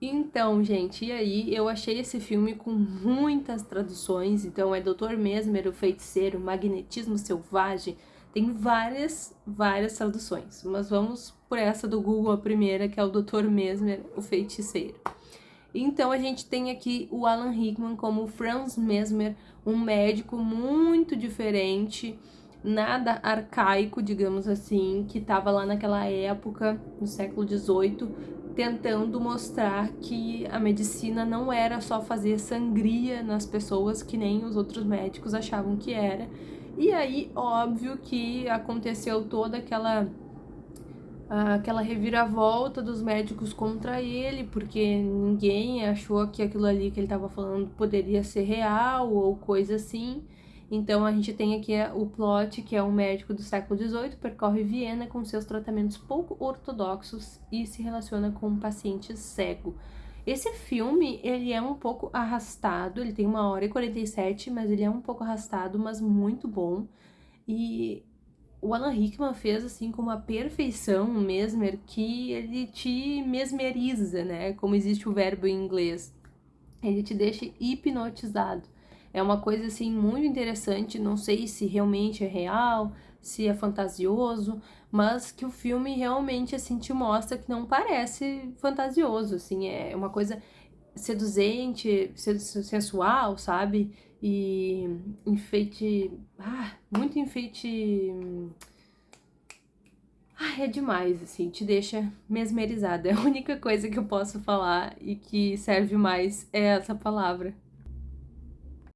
Então, gente, e aí eu achei esse filme com muitas traduções, então é Doutor Mesmer, o Feiticeiro, Magnetismo Selvagem, tem várias, várias traduções, mas vamos por essa do Google, a primeira, que é o Doutor Mesmer, o Feiticeiro. Então a gente tem aqui o Alan Rickman como Franz Mesmer, um médico muito diferente, nada arcaico, digamos assim, que estava lá naquela época, no século XVIII, tentando mostrar que a medicina não era só fazer sangria nas pessoas que nem os outros médicos achavam que era. E aí, óbvio que aconteceu toda aquela aquela reviravolta dos médicos contra ele, porque ninguém achou que aquilo ali que ele estava falando poderia ser real ou coisa assim. Então a gente tem aqui o plot, que é um médico do século XVIII, percorre Viena com seus tratamentos pouco ortodoxos e se relaciona com um paciente cego. Esse filme, ele é um pouco arrastado, ele tem uma hora e 47, mas ele é um pouco arrastado, mas muito bom. E o Alan Rickman fez assim com uma perfeição mesmer que ele te mesmeriza, né? Como existe o verbo em inglês. Ele te deixa hipnotizado. É uma coisa assim muito interessante, não sei se realmente é real, se é fantasioso, mas que o filme realmente assim te mostra que não parece fantasioso, assim, é uma coisa seduzente, sensual, sabe? E enfeite, ah, muito enfeite ah, é demais, assim, te deixa mesmerizada. É a única coisa que eu posso falar e que serve mais é essa palavra.